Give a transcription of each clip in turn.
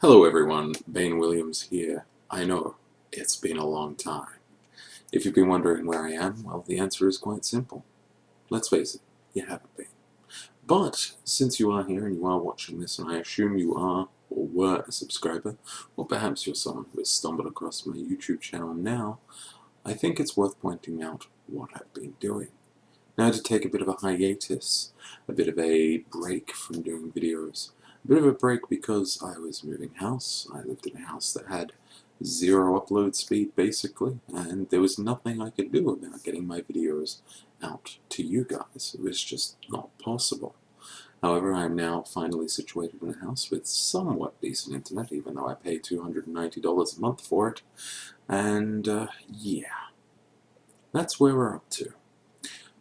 Hello everyone, Bane Williams here. I know, it's been a long time. If you've been wondering where I am, well the answer is quite simple. Let's face it, you haven't been. But, since you are here and you are watching this, and I assume you are, or were, a subscriber, or perhaps you're someone who has stumbled across my YouTube channel now, I think it's worth pointing out what I've been doing. Now to take a bit of a hiatus, a bit of a break from bit of a break because I was moving house. I lived in a house that had zero upload speed basically and there was nothing I could do about getting my videos out to you guys. It was just not possible. However, I am now finally situated in a house with somewhat decent internet, even though I pay $290 a month for it. And, uh, yeah, that's where we're up to.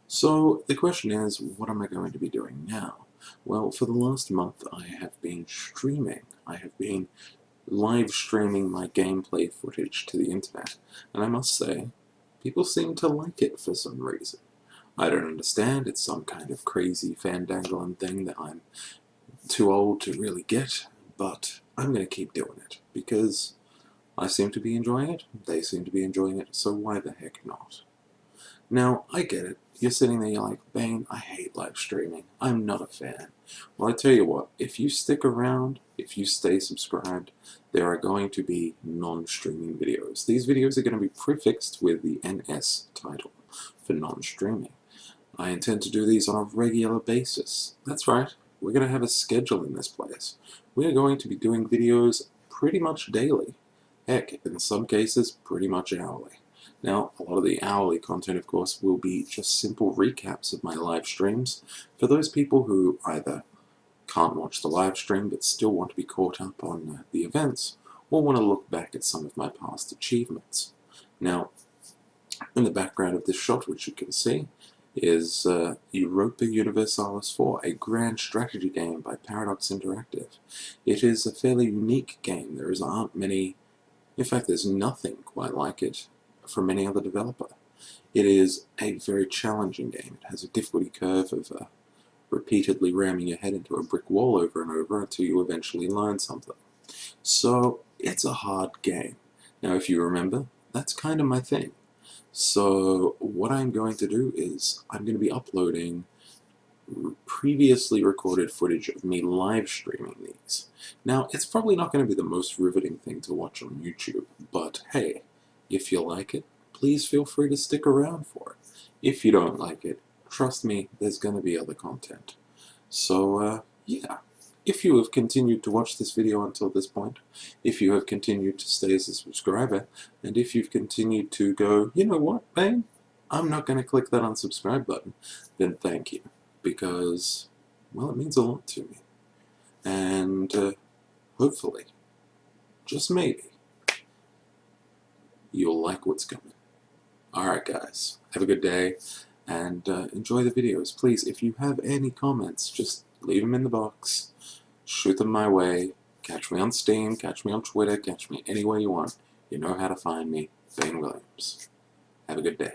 So, the question is, what am I going to be doing now? Well, for the last month I have been streaming. I have been live streaming my gameplay footage to the internet, and I must say, people seem to like it for some reason. I don't understand, it's some kind of crazy fandangling thing that I'm too old to really get, but I'm going to keep doing it, because I seem to be enjoying it, they seem to be enjoying it, so why the heck not? Now, I get it. You're sitting there, you're like, Bane, I hate live streaming. I'm not a fan. Well, I tell you what, if you stick around, if you stay subscribed, there are going to be non-streaming videos. These videos are going to be prefixed with the NS title for non-streaming. I intend to do these on a regular basis. That's right, we're going to have a schedule in this place. We're going to be doing videos pretty much daily. Heck, in some cases, pretty much hourly. Now, a lot of the hourly content, of course, will be just simple recaps of my live streams for those people who either can't watch the live stream but still want to be caught up on uh, the events or want to look back at some of my past achievements. Now, in the background of this shot, which you can see, is uh, Europa Universalis 4, a grand strategy game by Paradox Interactive. It is a fairly unique game. There aren't many, in fact there's nothing quite like it from any other developer. It is a very challenging game. It has a difficulty curve of uh, repeatedly ramming your head into a brick wall over and over until you eventually learn something. So it's a hard game. Now if you remember, that's kind of my thing. So what I'm going to do is I'm going to be uploading previously recorded footage of me live streaming these. Now, it's probably not going to be the most riveting thing to watch on YouTube, but hey, if you like it, please feel free to stick around for it. If you don't like it, trust me, there's going to be other content. So, uh, yeah. If you have continued to watch this video until this point, if you have continued to stay as a subscriber, and if you've continued to go, you know what, Bane, I'm not going to click that unsubscribe button, then thank you. Because, well, it means a lot to me. And, uh, hopefully, just maybe, like what's coming. Alright guys, have a good day and uh, enjoy the videos. Please, if you have any comments, just leave them in the box, shoot them my way, catch me on Steam, catch me on Twitter, catch me any way you want. You know how to find me, Bane Williams. Have a good day.